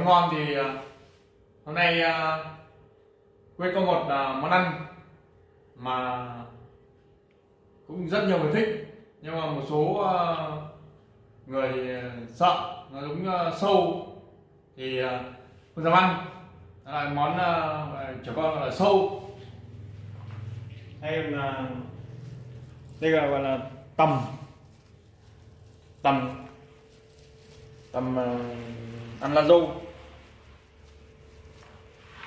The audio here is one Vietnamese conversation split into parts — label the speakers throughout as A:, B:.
A: món ngon thì ờ, hôm nay ờ, quê có một ờ, món ăn mà cũng rất nhiều người thích. Nhưng mà một số người sợ nó giống sâu thì không dám ăn. Đó là món ờ, trẻ con là sâu. Hay là đây là gọi là tầm. Tầm. Tầm ăn lá dâu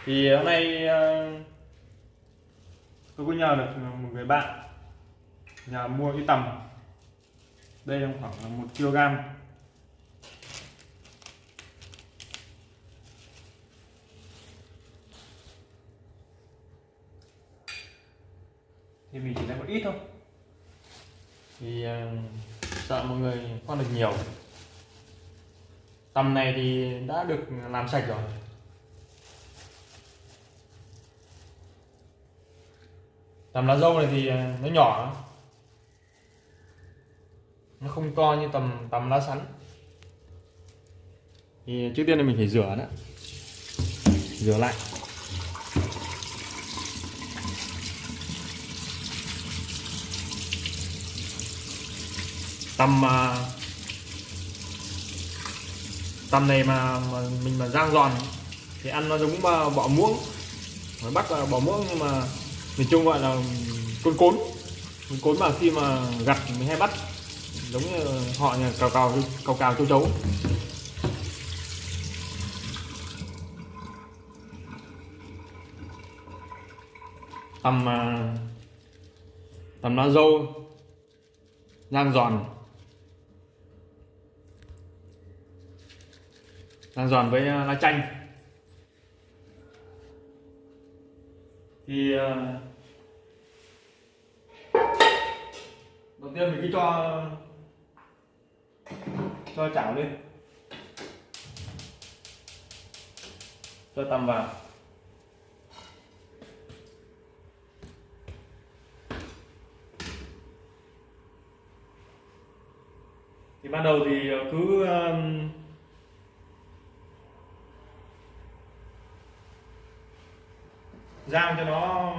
A: thì hôm nay ờ, tôi có nhờ được một người bạn nhà mua cái tầm. Đây là khoảng là một kg. Thì mình chỉ lấy một ít thôi. Thì ờ, sợ mọi người con được nhiều. Tầm này thì đã được làm sạch rồi. Tầm lá dâu này thì à, nó nhỏ nó không to như tầm tầm lá sắn. Thì trước tiên là mình phải rửa đó rửa lại. Tầm à, tầm này mà, mà mình mà rang giòn thì ăn nó giống bọ muỗng. Phải bắt là bọ muỗng nhưng mà miền Trung gọi là côn cốn. Côn cốn mà khi mà gặt mình hay bắt. Giống như họ nhà cào cào cào cào châu chấu. Tầm à, tầm lá dâu rang giòn. Rang giòn với à, lá chanh. Thì ờ, đầu tiên mình cứ cho cho chảo lên. Cho tầm vào. Thì ban đầu thì ờ, cứ rang cho nó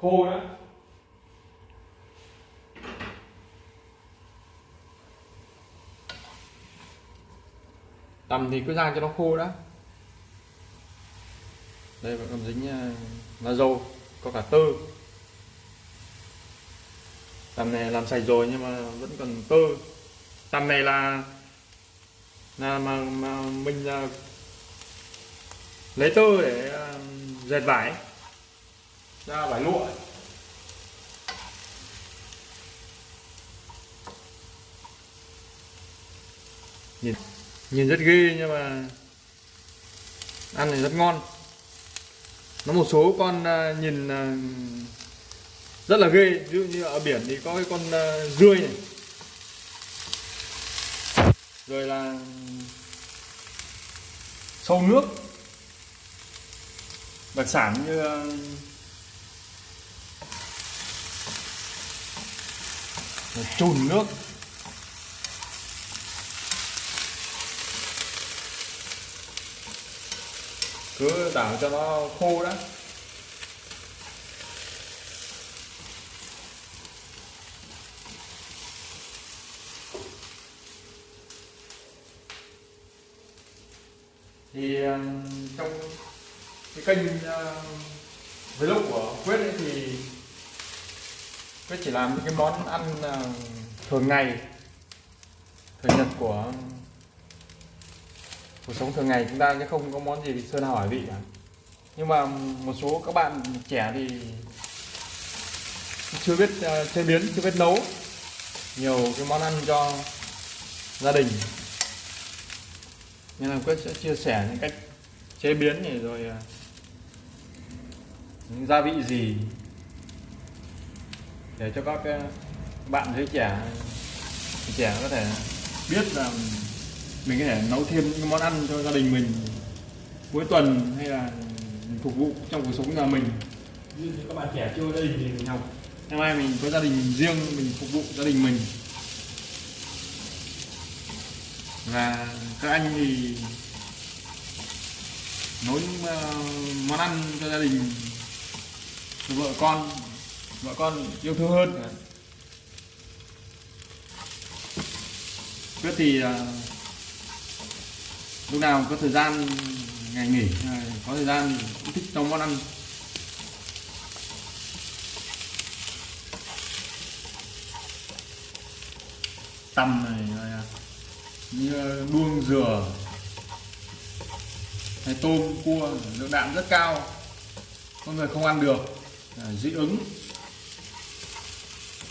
A: khô nữa. Tầm thì cứ rang cho nó khô đã. Đây vẫn còn dính là lá dâu có cả tơ. Tầm này làm sạch rồi nhưng mà vẫn còn tơ. Tầm này là là mà, mà mình là lấy tơ để uh, dệt vải. Ra vải lụa. Nhìn nhìn rất ghê nhưng mà ăn thì rất ngon. Nó một số con uh, nhìn uh, rất là ghê. Ví dụ như ở biển thì có cái con rươi này. Rồi là sâu nước đặc sản như ờ, chùn nước. Cứ đảo cho nó khô đã. Thì ờ, trong cái kênh uh, vlog của quyết ấy thì quyết chỉ làm những cái món ăn uh, thường ngày. Thường nhật của cuộc sống thường ngày chúng ta chứ không có món gì sơn hỏi vị cả. Nhưng mà một số các bạn trẻ thì chưa biết uh, chế biến chưa biết nấu nhiều cái món ăn cho gia đình. Nên là quyết sẽ chia sẻ những cách chế biến này rồi uh, những gia vị gì để cho các uh, bạn giới trẻ trẻ có thể biết là mình có thể nấu thêm những món ăn cho gia đình mình cuối tuần hay là phục vụ trong cuộc sống nhà mình. Như các bạn trẻ chưa gia đình thì mình học. Ngày mai mình có gia đình riêng mình phục vụ gia đình mình. Và các anh thì nấu những ờ, món ăn cho gia đình vợ con vợ con yêu thương hơn. Quyết thì à, lúc nào có thời gian ngày nghỉ à, có thời gian cũng thích trong món ăn. Tằm này rồi như đuông dừa, hay tôm cua lượng đạm rất cao, con người không ăn được. Ờ, dị ứng.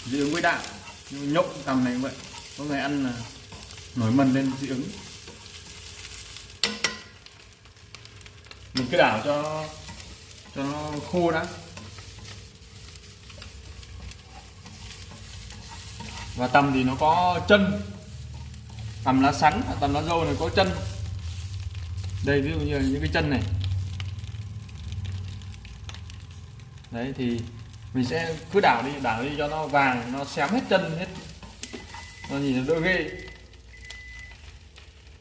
A: Dị ứng với đạm nhưng nhộng tầm này cũng vậy. Có người ăn là nổi mần lên dị ứng. Mình cứ đảo cho cho nó khô đã. Và tầm thì nó có chân. Tầm lá sắn, tầm lá dâu này có chân. Đây, ví dụ như là những cái chân này. Đấy thì mình sẽ cứ đảo đi đảo đi cho nó vàng nó xém hết chân hết nó nhìn nó đỡ ghê.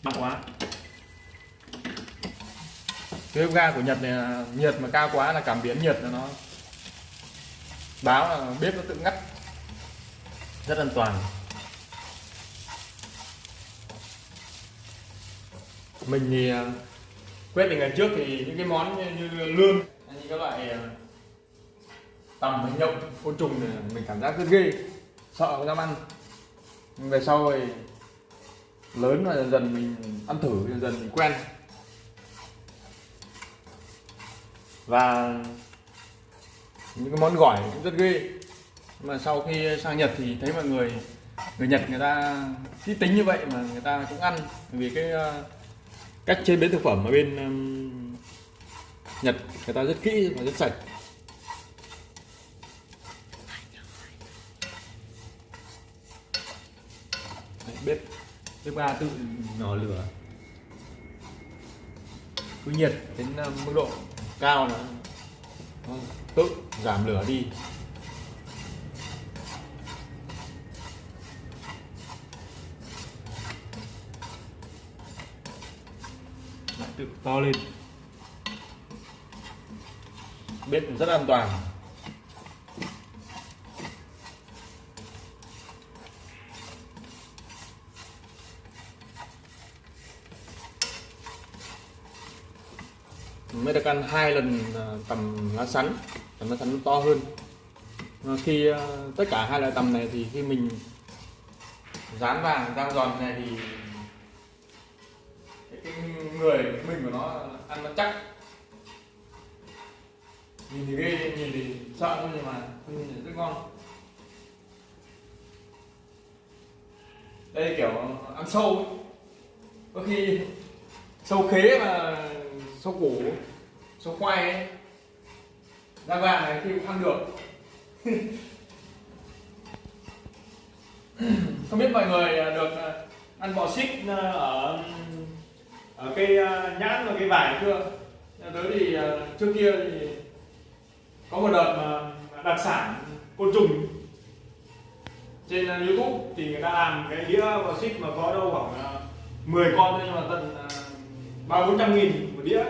A: Mắc quá. Cái bếp ga của Nhật này là nhiệt mà cao quá là cảm biến nhiệt là nó báo là bếp nó tự ngắt. Rất an toàn. Mình thì à, quyết ngày trước thì những cái món như, như lươn như các loại à, tầm hay nhộng côn trùng này mình cảm giác rất ghê, sợ không dám ăn. Nhưng về sau rồi lớn rồi, dần dần mình ăn thử, dần dần mình quen. Và những cái món gỏi cũng rất ghê. Mà sau khi sang Nhật thì thấy mọi người người Nhật người ta kỹ tính như vậy mà người ta cũng ăn. Vì cái ờ, cách chế biến thực phẩm ở bên Nhật người ta rất kỹ và rất sạch Đấy, bếp bếp ga tự nhỏ lửa. Cứ nhiệt đến ờ, mức độ cao là nó tự giảm lửa đi. Lại tự to lên. Bếp rất an toàn. Mới được ăn hai lần à, tầm lá sắn tầm lá sắn to hơn. Ờ, khi à, tất cả hai loại tầm này thì khi mình dán vàng dao giòn này thì cái, người mình của nó ăn nó chắc. Nhìn thì ghê nhìn thì sợ thôi nhưng mà nhìn thì rất ngon. Đây kiểu ăn sâu có khi sâu khế mà sâu củ số khoai ấy da vàng này thì cũng ăn được. Không biết mọi người à, được à, ăn bò xích à, ở ở cây nhãn và cây vải chưa? Tới thì trước kia thì có một đợt mà đặc sản côn trùng. Trên youtube thì người ta làm cái đĩa bò xích mà có đâu khoảng 10 con thôi, nhưng mà tận ba bốn trăm nghìn một đĩa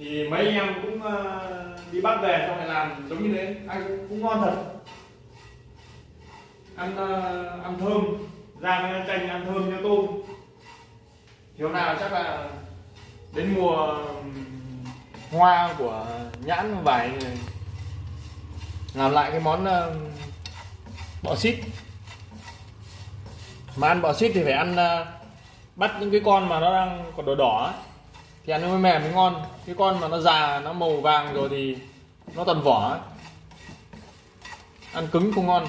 A: thì mấy anh em cũng ờ, đi bắt về xong lại làm giống như thế. Ăn cũng, cũng ngon thật. Ăn ờ, ăn thơm. Rang chanh ăn thơm cho tôm. Thì hôm nào chắc là đến mùa hoa của nhãn vải làm lại cái món bọ xít. Mà ăn bọ xít thì phải ăn ờ, bắt những cái con mà nó đang còn đỏ đỏ ấy thì ăn nó mới mềm mới ngon. Cái con mà nó già nó màu vàng rồi thì nó toàn vỏ ấy. ăn cứng không ngon.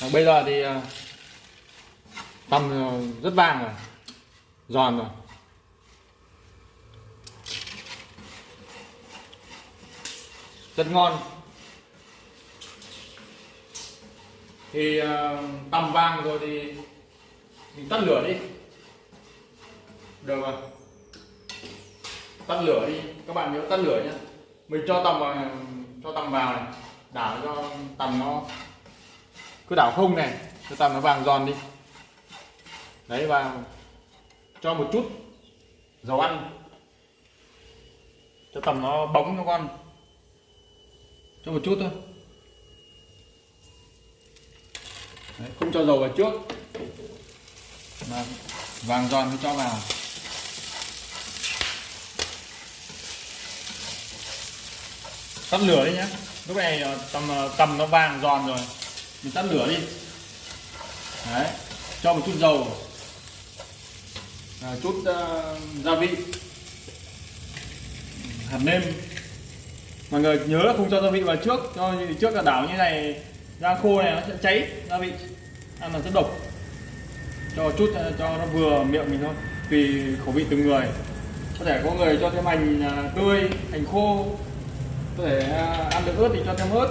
A: À, bây giờ thì à, tầm à, rất vàng rồi. Giòn rồi. Rất ngon. Thì uh, tầm vàng rồi thì mình tắt lửa đi. Được rồi. Tắt lửa đi. Các bạn nhớ tắt lửa nhé. Mình cho tầm vào cho tầm vào này. Đảo cho tầm nó cứ đảo không này cho tầm nó vàng giòn đi. Đấy và cho một chút dầu ăn. Cho tầm nó bóng cho con. Cho một chút thôi. Đấy, không cho dầu vào trước. Mà vàng giòn mới cho vào. Tắt lửa đi nhé lúc này ờ, tầm ờ, tầm nó vàng giòn rồi. Mình tắt lửa đi. Đấy cho một chút dầu. À, chút uh, gia vị. Hạt nêm. Mọi người nhớ là không cho gia vị vào trước. Cho trước là đảo như này da khô này nó sẽ cháy gia vị. Ăn là rất độc. Cho chút ờ, cho nó vừa miệng mình thôi. Tùy khẩu vị từng người. Có thể có người cho thêm hành ờ, tươi, hành khô. Có thể ờ, ăn được ớt thì cho thêm ớt.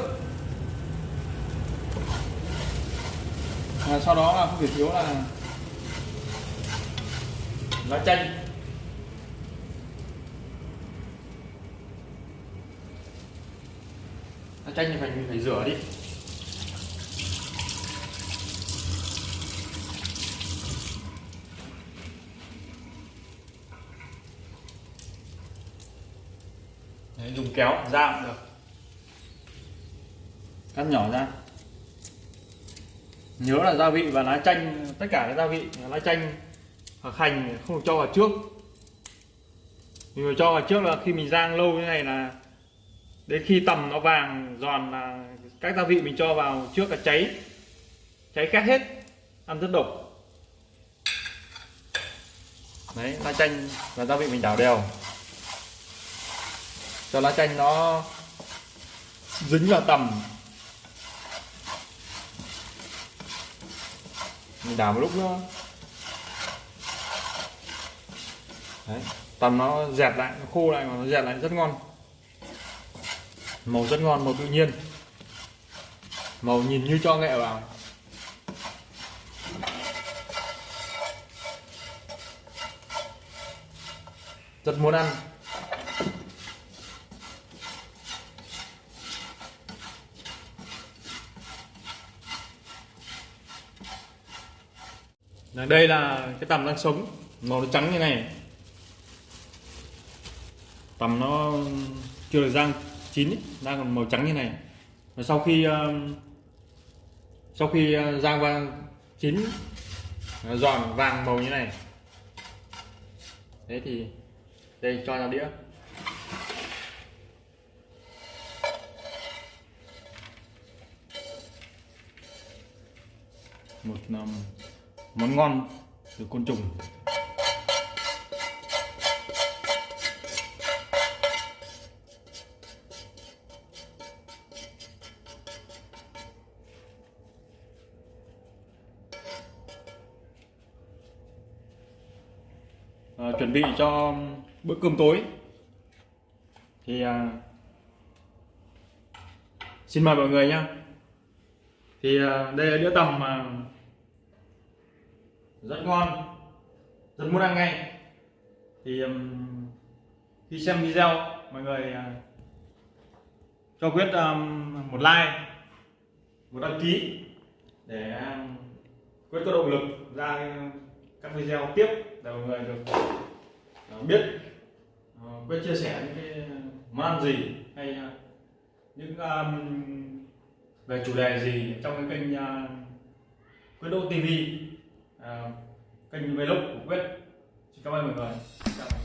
A: Và sau đó là không thể thiếu là lá chanh. Lá chanh thì phải phải rửa đi. Kéo ra cũng được. Cắt nhỏ ra. Nhớ là gia vị và lá chanh, tất cả các gia vị lá chanh hoặc hành không được cho vào trước. Mình phải cho vào trước là khi mình rang lâu như này là đến khi tầm nó vàng giòn là các gia vị mình cho vào trước là cháy. Cháy khét hết, ăn rất độc. Đấy, lá chanh và gia vị mình đảo đều cho lá chanh nó dính vào tầm. Mình đảo một lúc nữa. Đấy, tầm nó dẹt lại, nó khô lại mà nó dẹt lại rất ngon. Màu rất ngon, màu tự nhiên. Màu nhìn như cho nghệ vào. Rất muốn ăn. Là đây là cái tầm đang sống. Màu nó trắng như này. Tầm nó chưa được rang chín ý, đang còn màu trắng như này. Và sau khi uh, sau khi uh, rang qua chín giòn vàng màu như này. Thế thì đây cho vào đĩa. Một năm món ngon từ côn trùng. À, chuẩn bị cho bữa cơm tối. Thì à, xin mời mọi người nhé thì à, đây là đĩa tầm mà rất ngon. Rất muốn ăn ngay. Thì um, khi xem video mọi người uh, cho quyết um, một like một đăng ký để um, quyết có động lực ra các video tiếp để mọi người được uh, biết uh, quyết chia sẻ những cái món ăn gì hay uh, những um, về chủ đề gì trong cái kênh uh, quyết độ tv à, kênh vlog của quyết. Xin cảm ơn mọi người. Chào. mọi người